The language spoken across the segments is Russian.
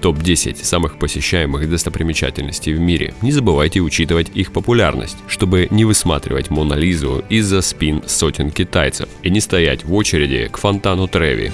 Топ-10 самых посещаемых достопримечательностей в мире. Не забывайте учитывать их популярность, чтобы не высматривать Мона Лизу из-за спин сотен китайцев и не стоять в очереди к фонтану Треви.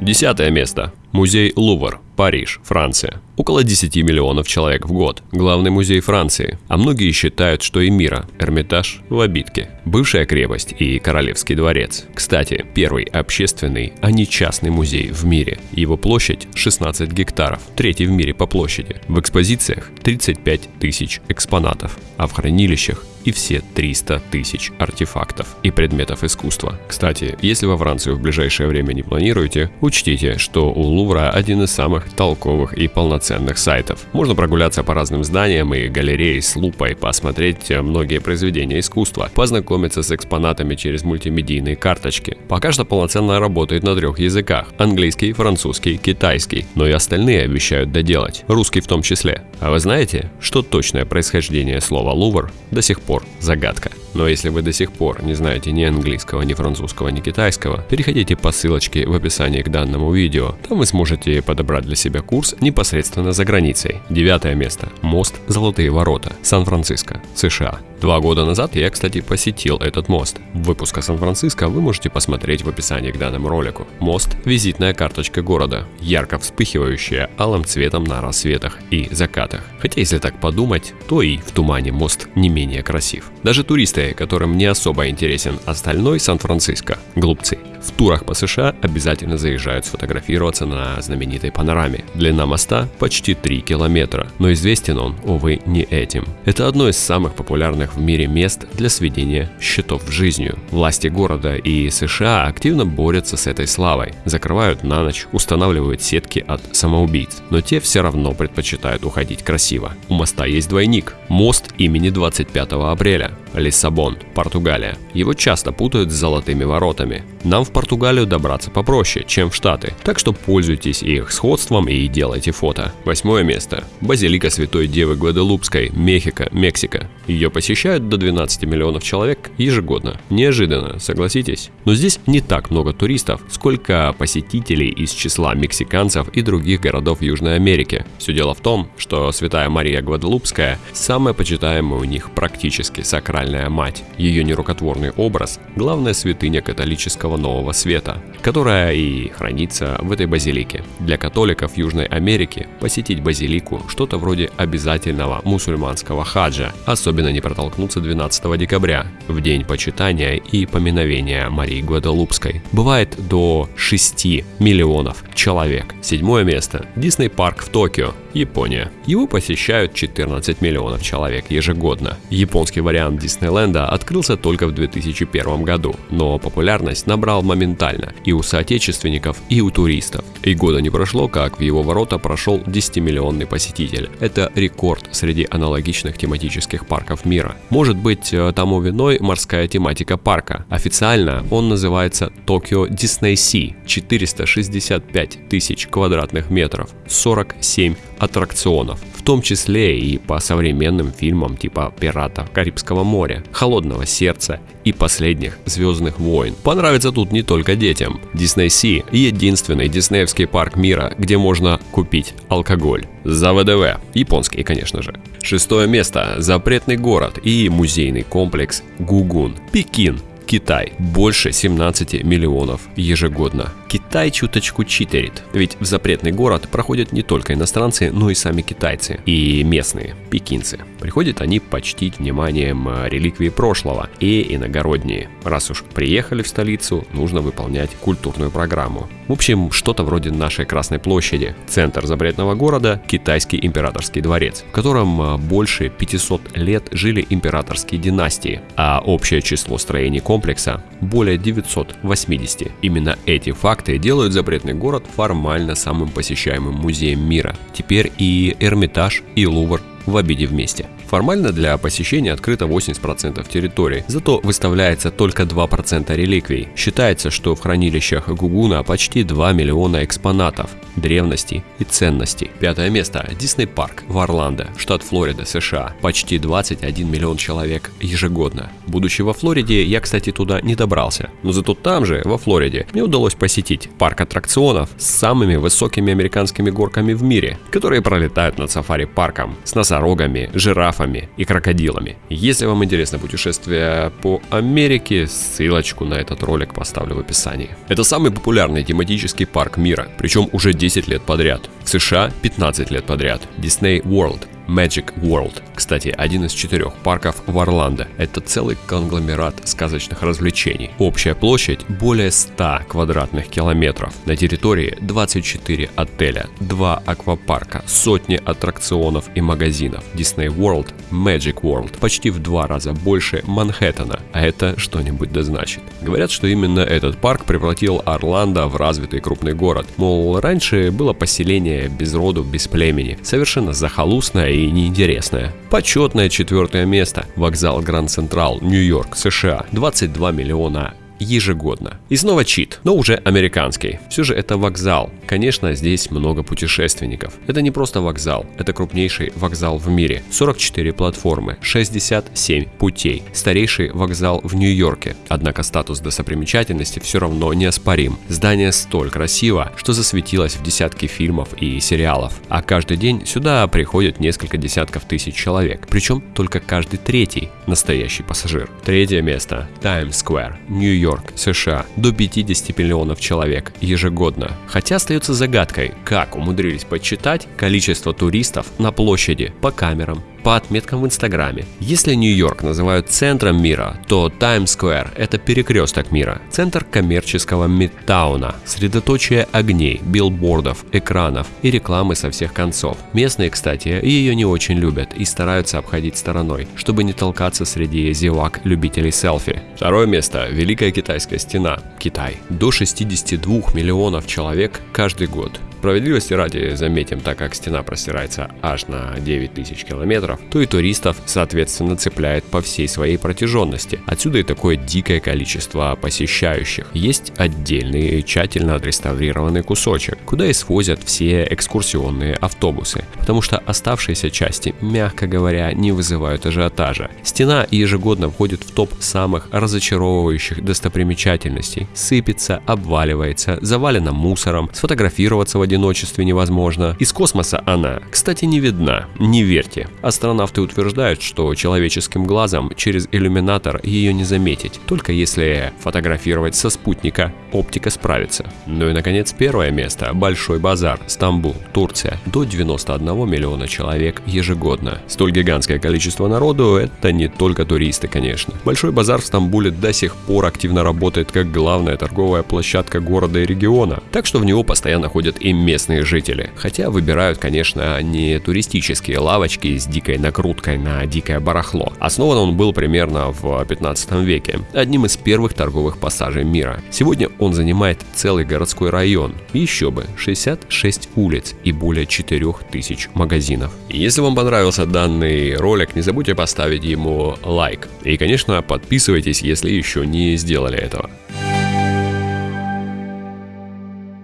Десятое место. Музей Лувр, Париж, Франция. Около 10 миллионов человек в год. Главный музей Франции. А многие считают, что и мира. Эрмитаж в обидке. Бывшая крепость и Королевский дворец. Кстати, первый общественный, а не частный музей в мире. Его площадь 16 гектаров. Третий в мире по площади. В экспозициях 35 тысяч экспонатов. А в хранилищах и все 300 тысяч артефактов и предметов искусства. Кстати, если во Францию в ближайшее время не планируете, учтите, что у Лувра один из самых толковых и полноценных сайтов. Можно прогуляться по разным зданиям и галереи с лупой, посмотреть многие произведения искусства, познакомиться с экспонатами через мультимедийные карточки. Пока что полноценно работает на трех языках – английский, французский, китайский, но и остальные обещают доделать, русский в том числе. А вы знаете, что точное происхождение слова «лувр» до сих пор загадка? Но если вы до сих пор не знаете ни английского, ни французского, ни китайского, переходите по ссылочке в описании к данному видео. Там вы сможете подобрать для себя курс непосредственно за границей. Девятое место. Мост Золотые ворота. Сан-Франциско, США. Два года назад я, кстати, посетил этот мост. Выпуск о Сан-Франциско вы можете посмотреть в описании к данному ролику. Мост – визитная карточка города, ярко вспыхивающая алым цветом на рассветах и закатах. Хотя если так подумать, то и в тумане мост не менее красив. Даже туристы, которым не особо интересен остальной Сан-Франциско, глупцы, в турах по США обязательно заезжают сфотографироваться на знаменитой панораме. Длина моста почти 3 километра, но известен он, увы, не этим. Это одно из самых популярных в мире мест для сведения счетов с жизнью. Власти города и США активно борются с этой славой, закрывают на ночь, устанавливают сетки от самоубийц, но те все равно предпочитают уходить красиво. У моста есть двойник – мост имени 25 апреля. Лиссабон, Португалия. Его часто путают с золотыми воротами. Нам в Португалию добраться попроще, чем в Штаты, так что пользуйтесь их сходством и делайте фото. Восьмое место. Базилика Святой Девы Гваделупской, Мехико, Мексика. Ее посещают до 12 миллионов человек ежегодно. Неожиданно, согласитесь? Но здесь не так много туристов, сколько посетителей из числа мексиканцев и других городов Южной Америки. Все дело в том, что Святая Мария Гваделупская – самая почитаемая у них практически сакральная мать. Ее нерукотворный образ – главная святыня католического Нового Света, которая и хранится в этой базилике. Для католиков Южной Америки посетить базилику – что-то вроде обязательного мусульманского хаджа, особенно не протолкнуться 12 декабря, в день почитания и поминовения Марии Гваделупской. Бывает до 6 миллионов человек. Седьмое место – Дисней парк в Токио, Япония. Его посещают 14 миллионов человек ежегодно. Японский вариант Диснейленда открылся только в 2001 году, но популярность набрал моментально и у соотечественников, и у туристов. И года не прошло, как в его ворота прошел 10-миллионный посетитель. Это рекорд среди аналогичных тематических парков мира. Может быть, э, тому виной морская тематика парка. Официально он называется Токио Disney Sea. 465 тысяч квадратных метров, 47 аттракционов, том числе и по современным фильмам типа «Пиратов Карибского моря», «Холодного сердца» и «Последних звездных войн». Понравится тут не только детям. Disney Sea – единственный диснеевский парк мира, где можно купить алкоголь. За ВДВ. Японский, конечно же. Шестое место – запретный город и музейный комплекс Гугун. Пекин. Китай. Больше 17 миллионов ежегодно. Китай чуточку читерит, ведь в запретный город проходят не только иностранцы, но и сами китайцы и местные, пекинцы. Приходят они почтить вниманием э, реликвии прошлого и иногородние. Раз уж приехали в столицу, нужно выполнять культурную программу. В общем, что-то вроде нашей Красной площади. Центр запретного города – китайский императорский дворец, в котором э, больше 500 лет жили императорские династии, а общее число строений комплекса – более 980. Именно эти факты факты делают запретный город формально самым посещаемым музеем мира. Теперь и Эрмитаж, и Лувр в обиде вместе. Формально для посещения открыто 80% территории, зато выставляется только 2% реликвий. Считается, что в хранилищах Гугуна почти 2 миллиона экспонатов, древностей и ценностей. Пятое место. Дисней парк в Орландо, штат Флорида, США. Почти 21 миллион человек ежегодно. Будучи во Флориде, я, кстати, туда не добрался. Но зато там же, во Флориде, мне удалось посетить парк аттракционов с самыми высокими американскими горками в мире, которые пролетают над сафари-парком с носорогами, жирафами и крокодилами. Если вам интересно путешествие по Америке, ссылочку на этот ролик поставлю в описании. Это самый популярный тематический парк мира, причем уже 10 лет подряд. В США 15 лет подряд. Disney World Magic World. Кстати, один из четырех парков в Орландо. Это целый конгломерат сказочных развлечений. Общая площадь более 100 квадратных километров. На территории 24 отеля, 2 аквапарка, сотни аттракционов и магазинов. Disney World, Magic World. Почти в два раза больше Манхэттена. А это что-нибудь да значит. Говорят, что именно этот парк превратил Орландо в развитый крупный город. Мол, раньше было поселение без роду, без племени. Совершенно захолустное и и неинтересное. Почетное четвертое место. Вокзал Гранд Централ, Нью-Йорк, США. 22 миллиона ежегодно. И снова чит, но уже американский. Все же это вокзал. Конечно, здесь много путешественников. Это не просто вокзал, это крупнейший вокзал в мире. 44 платформы, 67 путей. Старейший вокзал в Нью-Йорке. Однако статус достопримечательности все равно неоспорим. Здание столь красиво, что засветилось в десятки фильмов и сериалов. А каждый день сюда приходят несколько десятков тысяч человек. Причем только каждый третий настоящий пассажир. Третье место. Square, Нью-Йорк. Нью-Йорк, США, до 50 миллионов человек ежегодно. Хотя остается загадкой, как умудрились подсчитать количество туристов на площади по камерам, по отметкам в Инстаграме. Если Нью-Йорк называют центром мира, то Таймс-сквер – это перекресток мира, центр коммерческого Мидтауна, средоточие огней, билбордов, экранов и рекламы со всех концов. Местные, кстати, ее не очень любят и стараются обходить стороной, чтобы не толкаться среди зевак любителей селфи. Второе место – Великая Китайская стена, Китай. До 62 миллионов человек каждый год. Справедливости ради заметим, так как стена простирается аж на 9000 километров, то и туристов, соответственно, цепляет по всей своей протяженности. Отсюда и такое дикое количество посещающих. Есть отдельный, тщательно отреставрированный кусочек, куда и свозят все экскурсионные автобусы, потому что оставшиеся части, мягко говоря, не вызывают ажиотажа. Стена ежегодно входит в топ самых разочаровывающих достопримечательностей. Сыпется, обваливается, завалена мусором, сфотографироваться в одиночестве невозможно. Из космоса она, кстати, не видна, не верьте. Астронавты утверждают, что человеческим глазом через иллюминатор ее не заметить, только если фотографировать со спутника, оптика справится. Ну и наконец первое место – Большой базар, Стамбул, Турция. До 91 миллиона человек ежегодно. Столь гигантское количество народу – это не только туристы, конечно. Большой базар в Стамбуле до сих пор активно работает как главная торговая площадка города и региона, так что в него постоянно ходят и местные жители. Хотя выбирают, конечно, не туристические лавочки с дикой накруткой на дикое барахло. Основан он был примерно в 15 веке, одним из первых торговых пассажей мира. Сегодня он занимает целый городской район, еще бы, 66 улиц и более 4000 магазинов. Если вам понравился данный ролик, не забудьте поставить ему лайк. И, конечно, подписывайтесь, если еще не сделали этого.